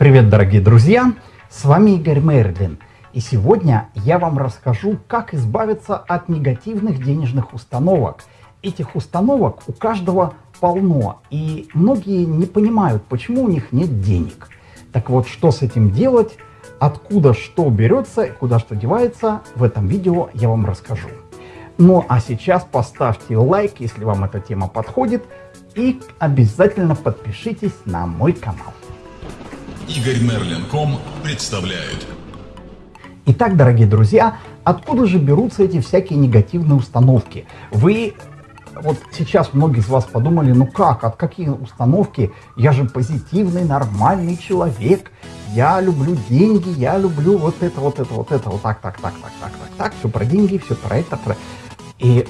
Привет, дорогие друзья! С вами Игорь Мерлин. И сегодня я вам расскажу, как избавиться от негативных денежных установок. Этих установок у каждого полно, и многие не понимают, почему у них нет денег. Так вот, что с этим делать, откуда что берется куда что девается, в этом видео я вам расскажу. Ну а сейчас поставьте лайк, если вам эта тема подходит, и обязательно подпишитесь на мой канал. Игорь Мерлин.ком представляет. Итак, дорогие друзья, откуда же берутся эти всякие негативные установки? Вы, вот сейчас многие из вас подумали, ну как, от какие установки? Я же позитивный, нормальный человек, я люблю деньги, я люблю вот это, вот это, вот это, вот так, так, так, так, так, так, так, все про деньги, все про это, про... И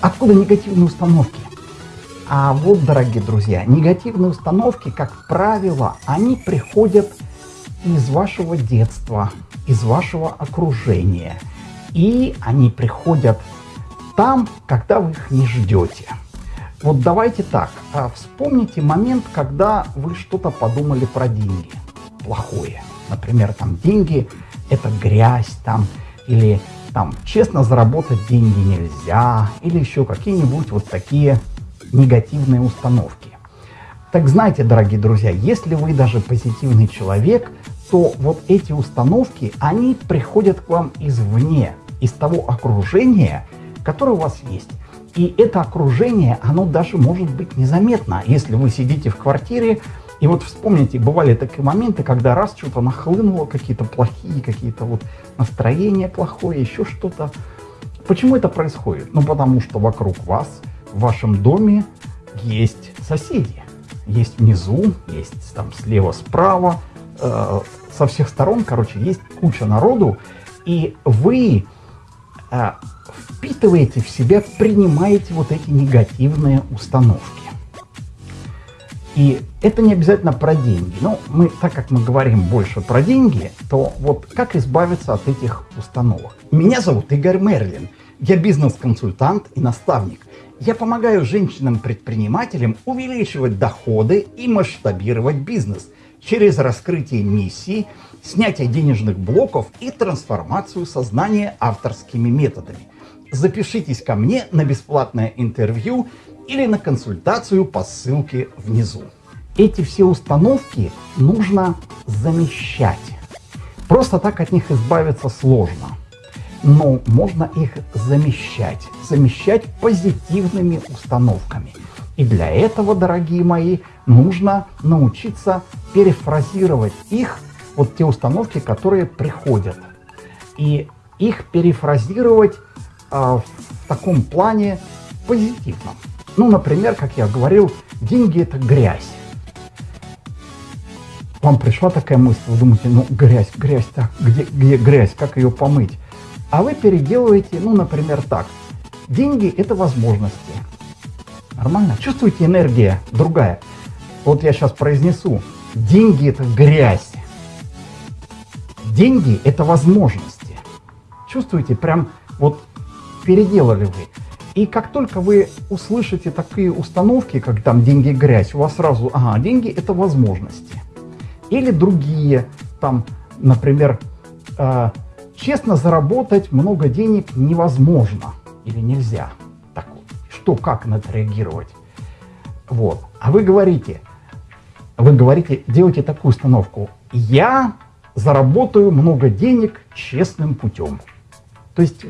откуда негативные установки? А вот, дорогие друзья, негативные установки, как правило, они приходят из вашего детства, из вашего окружения. И они приходят там, когда вы их не ждете. Вот давайте так, а, вспомните момент, когда вы что-то подумали про деньги плохое. Например, там деньги – это грязь, там, или там честно заработать деньги нельзя, или еще какие-нибудь вот такие негативные установки. Так знаете, дорогие друзья, если вы даже позитивный человек, то вот эти установки, они приходят к вам извне, из того окружения, которое у вас есть. И это окружение, оно даже может быть незаметно. Если вы сидите в квартире, и вот вспомните, бывали такие моменты, когда раз что-то нахлынуло, какие-то плохие, какие-то вот настроения плохое, еще что-то. Почему это происходит? Ну, потому что вокруг вас в вашем доме есть соседи. Есть внизу, есть там слева, справа, э, со всех сторон, короче, есть куча народу, и вы э, впитываете в себя, принимаете вот эти негативные установки. И это не обязательно про деньги. Но мы, так как мы говорим больше про деньги, то вот как избавиться от этих установок? Меня зовут Игорь Мерлин. Я бизнес-консультант и наставник. Я помогаю женщинам-предпринимателям увеличивать доходы и масштабировать бизнес через раскрытие миссии, снятие денежных блоков и трансформацию сознания авторскими методами. Запишитесь ко мне на бесплатное интервью или на консультацию по ссылке внизу. Эти все установки нужно замещать. Просто так от них избавиться сложно но можно их замещать, замещать позитивными установками. И для этого, дорогие мои, нужно научиться перефразировать их, вот те установки, которые приходят. И их перефразировать э, в таком плане позитивном. Ну, например, как я говорил, деньги это грязь. Вам пришла такая мысль, вы думаете, ну грязь, грязь, так, где, где грязь, как ее помыть? А вы переделываете, ну, например, так. Деньги – это возможности. Нормально? Чувствуете, энергия другая. Вот я сейчас произнесу. Деньги – это грязь. Деньги – это возможности. Чувствуете, прям вот переделали вы. И как только вы услышите такие установки, как там деньги – грязь, у вас сразу, ага, деньги – это возможности. Или другие, там, например, э, Честно заработать много денег невозможно или нельзя. Так что, как на это реагировать? Вот. А вы говорите, вы говорите, делайте такую установку. Я заработаю много денег честным путем. То есть,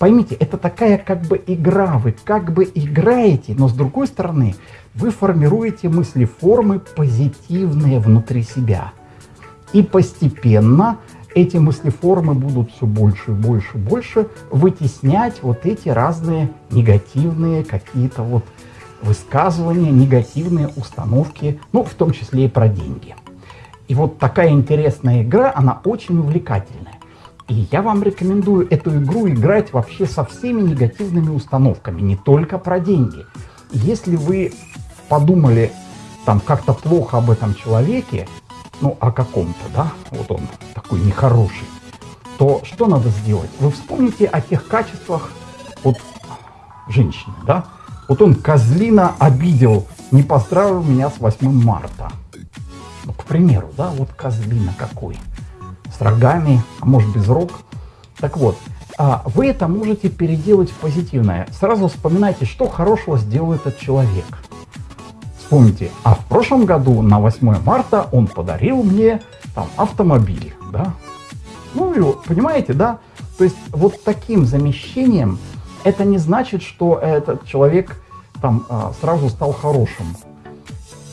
поймите, это такая как бы игра, вы как бы играете, но с другой стороны, вы формируете мысли формы позитивные внутри себя. И постепенно эти мыслеформы будут все больше и больше и больше вытеснять вот эти разные негативные какие-то вот высказывания, негативные установки, ну, в том числе и про деньги. И вот такая интересная игра, она очень увлекательная. И я вам рекомендую эту игру играть вообще со всеми негативными установками, не только про деньги. Если вы подумали там как-то плохо об этом человеке, ну, о каком-то, да, вот он такой нехороший, то что надо сделать? Вы вспомните о тех качествах вот женщины, да? Вот он козлина обидел, не поздравил меня с 8 марта. Ну, к примеру, да, вот козлина какой, с рогами, а может без рог. Так вот, а вы это можете переделать в позитивное. Сразу вспоминайте, что хорошего сделал этот человек. Вспомните, а в прошлом году на 8 марта он подарил мне там автомобиль, да. Ну, и понимаете, да? То есть вот таким замещением это не значит, что этот человек там а, сразу стал хорошим.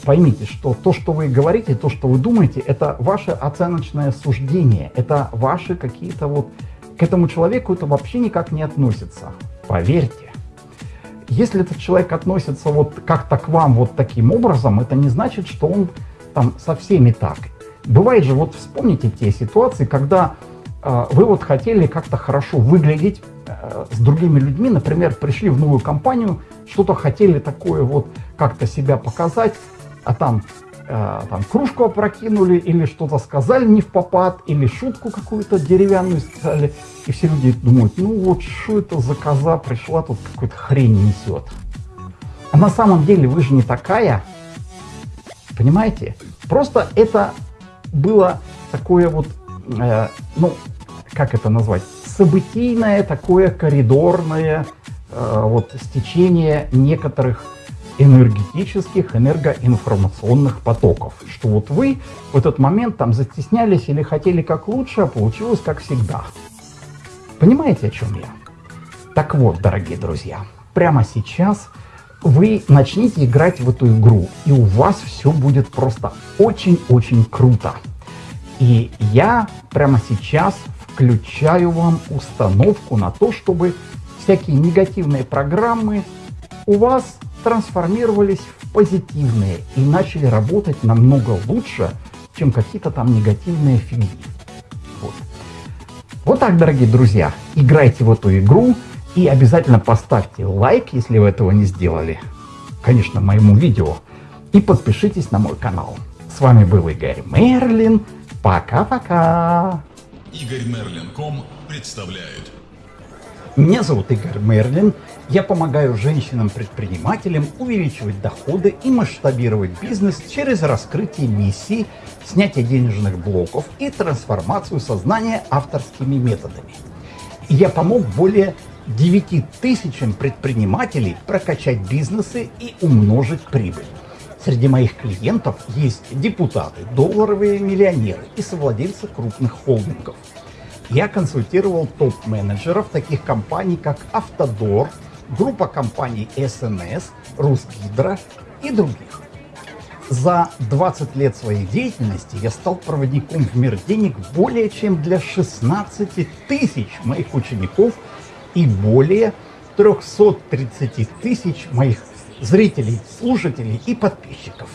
Поймите, что то, что вы говорите, то, что вы думаете, это ваше оценочное суждение, это ваши какие-то вот... К этому человеку это вообще никак не относится. Поверьте. Если этот человек относится вот как-то к вам вот таким образом, это не значит, что он там со всеми так. Бывает же, вот вспомните те ситуации, когда э, вы вот хотели как-то хорошо выглядеть э, с другими людьми, например, пришли в новую компанию, что-то хотели такое вот как-то себя показать, а там, э, там кружку опрокинули, или что-то сказали не в попад, или шутку какую-то деревянную сказали, и все люди думают, ну вот что это за коза пришла, тут какую-то хрень несет. А на самом деле вы же не такая, понимаете? Просто это было такое вот, э, ну, как это назвать, событийное такое коридорное э, вот стечение некоторых энергетических, энергоинформационных потоков. Что вот вы в этот момент там застеснялись или хотели как лучше, а получилось как всегда. Понимаете, о чем я? Так вот, дорогие друзья, прямо сейчас вы начните играть в эту игру, и у вас все будет просто очень-очень круто. И я прямо сейчас включаю вам установку на то, чтобы всякие негативные программы у вас трансформировались в позитивные и начали работать намного лучше, чем какие-то там негативные фигни. Вот. вот так, дорогие друзья, играйте в эту игру и обязательно поставьте лайк, если вы этого не сделали, конечно, моему видео, и подпишитесь на мой канал. С вами был Игорь Мерлин. Пока-пока. Игорь Мерлин.ком представляет. Меня зовут Игорь Мерлин. Я помогаю женщинам-предпринимателям увеличивать доходы и масштабировать бизнес через раскрытие миссий, снятие денежных блоков и трансформацию сознания авторскими методами. Я помог более 9 тысячам предпринимателей прокачать бизнесы и умножить прибыль. Среди моих клиентов есть депутаты, долларовые миллионеры и совладельцы крупных холдингов – я консультировал топ-менеджеров таких компаний, как Автодор, группа компаний СНС, Русгидро и других. За 20 лет своей деятельности я стал проводником в мир денег более чем для 16 тысяч моих учеников и более 330 тысяч моих зрителей, слушателей и подписчиков.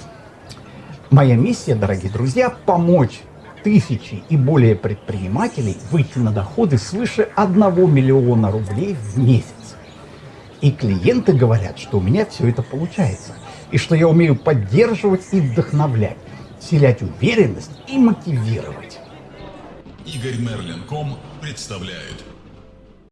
Моя миссия, дорогие друзья, помочь тысячи и более предпринимателей выйти на доходы свыше 1 миллиона рублей в месяц. И клиенты говорят, что у меня все это получается, и что я умею поддерживать и вдохновлять, вселять уверенность и мотивировать. Игорь Мерлин.ком представляет